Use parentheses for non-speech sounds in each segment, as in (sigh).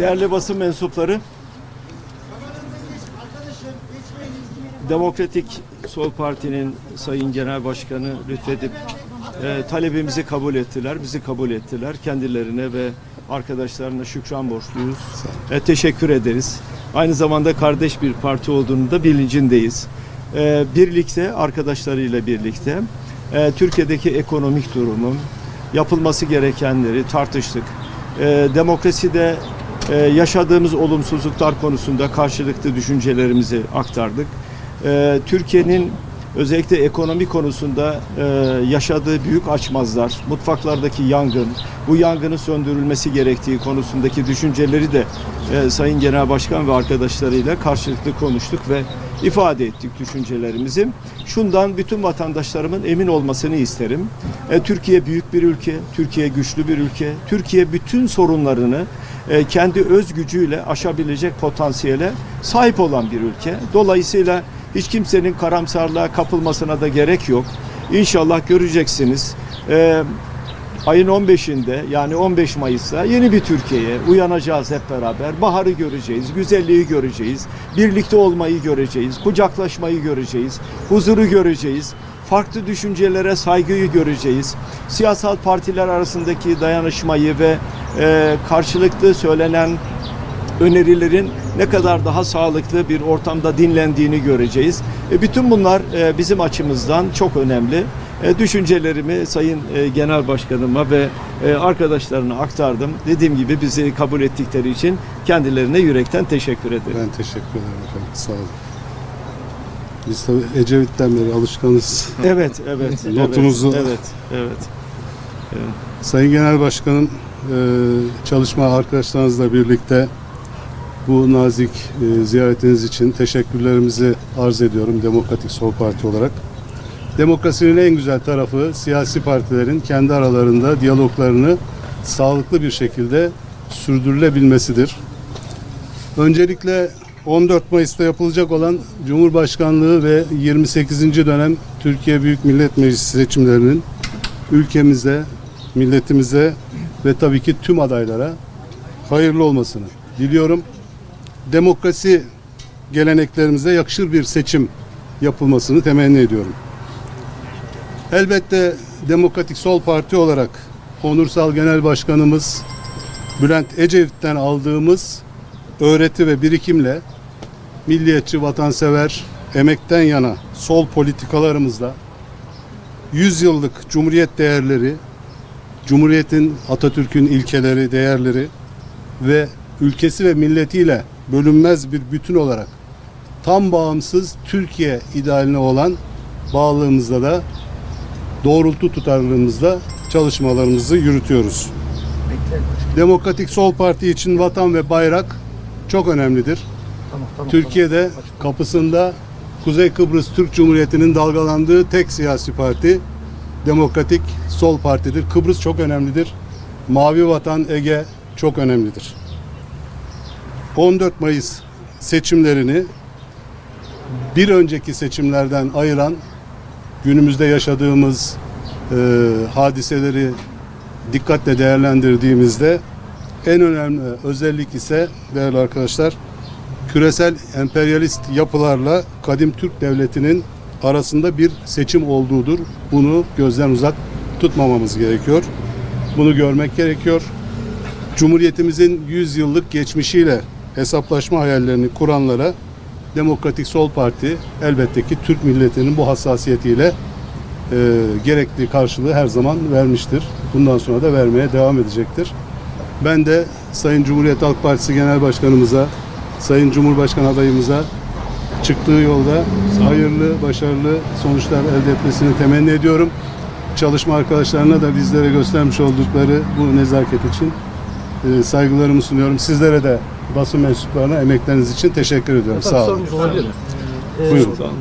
Değerli basın mensupları, Demokratik Sol Parti'nin Sayın Genel Başkanı lütfedip e, talebimizi kabul ettiler, bizi kabul ettiler. Kendilerine ve arkadaşlarına şükran borçluyuz. E, teşekkür ederiz. Aynı zamanda kardeş bir parti olduğunu da bilincindeyiz. E, birlikte, arkadaşlarıyla birlikte e, Türkiye'deki ekonomik durumun, yapılması gerekenleri tartıştık. E, demokraside e, yaşadığımız olumsuzluklar konusunda karşılıklı düşüncelerimizi aktardık. E, Türkiye'nin özellikle ekonomi konusunda e, yaşadığı büyük açmazlar, mutfaklardaki yangın, bu yangının söndürülmesi gerektiği konusundaki düşünceleri de e, Sayın Genel Başkan ve arkadaşlarıyla karşılıklı konuştuk ve ifade ettik düşüncelerimizi. Şundan bütün vatandaşlarımın emin olmasını isterim. E, Türkiye büyük bir ülke, Türkiye güçlü bir ülke. Türkiye bütün sorunlarını e, kendi öz gücüyle aşabilecek potansiyele sahip olan bir ülke. Dolayısıyla hiç kimsenin karamsarlığa kapılmasına da gerek yok. İnşallah göreceksiniz. E, ayın 15'inde yani 15 Mayıs'ta yeni bir Türkiye'ye uyanacağız hep beraber. Baharı göreceğiz, güzelliği göreceğiz, birlikte olmayı göreceğiz, kucaklaşmayı göreceğiz, huzuru göreceğiz, farklı düşüncelere saygıyı göreceğiz. Siyasal partiler arasındaki dayanışmayı ve e, karşılıklı söylenen önerilerin ne kadar daha sağlıklı bir ortamda dinlendiğini göreceğiz. E, bütün bunlar e, bizim açımızdan çok önemli. E, düşüncelerimi Sayın e, Genel Başkanıma ve e, arkadaşlarına aktardım. Dediğim gibi bizi kabul ettikleri için kendilerine yürekten teşekkür ederim. Ben teşekkür ederim efendim. Sağ olun. Biz tabii Ecevit'ten beri alışkanız. Evet, evet. (laughs) Notunuzu- Evet, evet. evet. Sayın Genel Başkanım, çalışma arkadaşlarınızla birlikte bu nazik e, ziyaretiniz için teşekkürlerimizi arz ediyorum Demokratik Sol Parti olarak. Demokrasinin en güzel tarafı siyasi partilerin kendi aralarında diyaloglarını sağlıklı bir şekilde sürdürülebilmesidir. Öncelikle 14 Mayıs'ta yapılacak olan Cumhurbaşkanlığı ve 28. dönem Türkiye Büyük Millet Meclisi seçimlerinin ülkemize, milletimize ve tabii ki tüm adaylara hayırlı olmasını diliyorum. Demokrasi geleneklerimize yakışır bir seçim yapılmasını temenni ediyorum. Elbette Demokratik Sol Parti olarak Onursal Genel Başkanımız Bülent Ecevit'ten aldığımız öğreti ve birikimle milliyetçi, vatansever, emekten yana sol politikalarımızla 100 yıllık Cumhuriyet değerleri, Cumhuriyet'in, Atatürk'ün ilkeleri, değerleri ve ülkesi ve milletiyle bölünmez bir bütün olarak tam bağımsız Türkiye idealine olan bağlılığımızda da doğrultu tutarlılığımızda çalışmalarımızı yürütüyoruz. Demokratik Sol Parti için vatan ve bayrak çok önemlidir. Türkiye'de kapısında Kuzey Kıbrıs Türk Cumhuriyeti'nin dalgalandığı tek siyasi parti Demokratik Sol Parti'dir. Kıbrıs çok önemlidir. Mavi Vatan Ege çok önemlidir. 14 Mayıs seçimlerini bir önceki seçimlerden ayıran günümüzde yaşadığımız e, hadiseleri dikkatle değerlendirdiğimizde en önemli özellik ise değerli arkadaşlar küresel emperyalist yapılarla kadim Türk devletinin arasında bir seçim olduğudur. Bunu gözden uzak tutmamamız gerekiyor. Bunu görmek gerekiyor. Cumhuriyetimizin 100 yıllık geçmişiyle hesaplaşma hayallerini kuranlara Demokratik Sol Parti elbette ki Türk milletinin bu hassasiyetiyle e, gerekli karşılığı her zaman vermiştir. Bundan sonra da vermeye devam edecektir. Ben de Sayın Cumhuriyet Halk Partisi Genel Başkanımıza, Sayın Cumhurbaşkanı adayımıza çıktığı yolda hayırlı, başarılı sonuçlar elde etmesini temenni ediyorum. Çalışma arkadaşlarına da bizlere göstermiş oldukları bu nezaket için e, saygılarımı sunuyorum. Sizlere de basın mensuplarına emekleriniz için teşekkür ediyorum. Sağ olun. sorumuz olabilir? Ee, Buyurun. Efendim.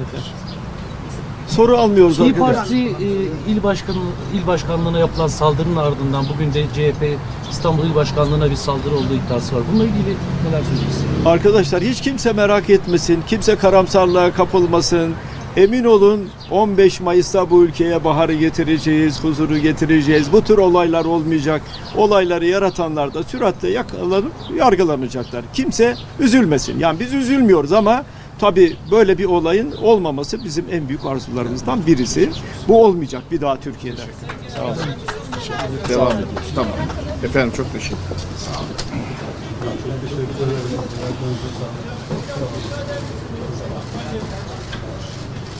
Soru almıyoruz İyi arkadaşlar. Parti e, il başkanı il başkanlığına yapılan saldırının ardından bugün de CHP İstanbul İl Başkanlığı'na bir saldırı olduğu iddiası var. Bununla ilgili neler söyleyeceksiniz? Arkadaşlar hiç kimse merak etmesin, kimse karamsarlığa kapılmasın. Emin olun 15 Mayıs'ta bu ülkeye baharı getireceğiz, huzuru getireceğiz. Bu tür olaylar olmayacak. Olayları yaratanlar da süratle yakalanıp yargılanacaklar. Kimse üzülmesin. Yani biz üzülmüyoruz ama tabii böyle bir olayın olmaması bizim en büyük arzularımızdan birisi. Bu olmayacak bir daha Türkiye'de. Sağ olun. Devam ediyoruz. Tamam. Efendim çok teşekkür ederim.